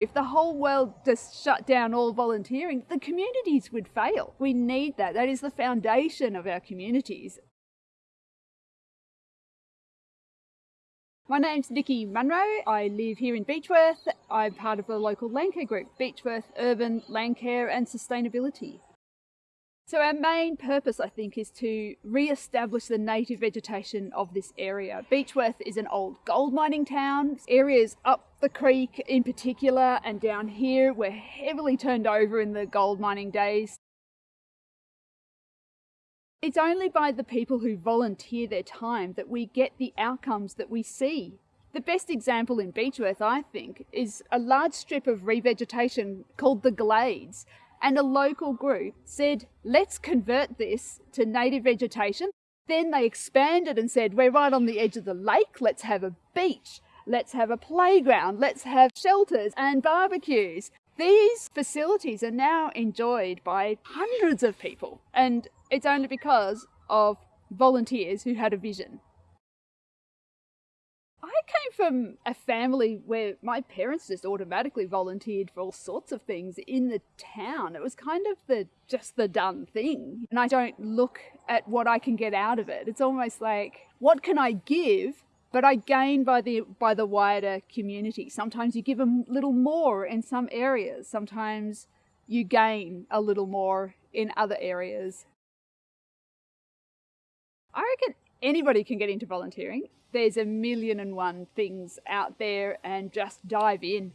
If the whole world just shut down all volunteering, the communities would fail. We need that. That is the foundation of our communities. My name's Nikki Munro. I live here in Beechworth. I'm part of the local Landcare group, Beechworth Urban Landcare and Sustainability. So our main purpose, I think, is to re-establish the native vegetation of this area. Beechworth is an old gold mining town. Areas up the creek in particular and down here were heavily turned over in the gold mining days. It's only by the people who volunteer their time that we get the outcomes that we see. The best example in Beechworth, I think, is a large strip of revegetation called the Glades, and a local group said, let's convert this to native vegetation. Then they expanded and said, we're right on the edge of the lake, let's have a beach, let's have a playground, let's have shelters and barbecues. These facilities are now enjoyed by hundreds of people, and it's only because of volunteers who had a vision. Came from a family where my parents just automatically volunteered for all sorts of things in the town. It was kind of the just the done thing. And I don't look at what I can get out of it. It's almost like what can I give but I gain by the by the wider community. Sometimes you give a little more in some areas. Sometimes you gain a little more in other areas. I reckon anybody can get into volunteering there's a million and one things out there and just dive in.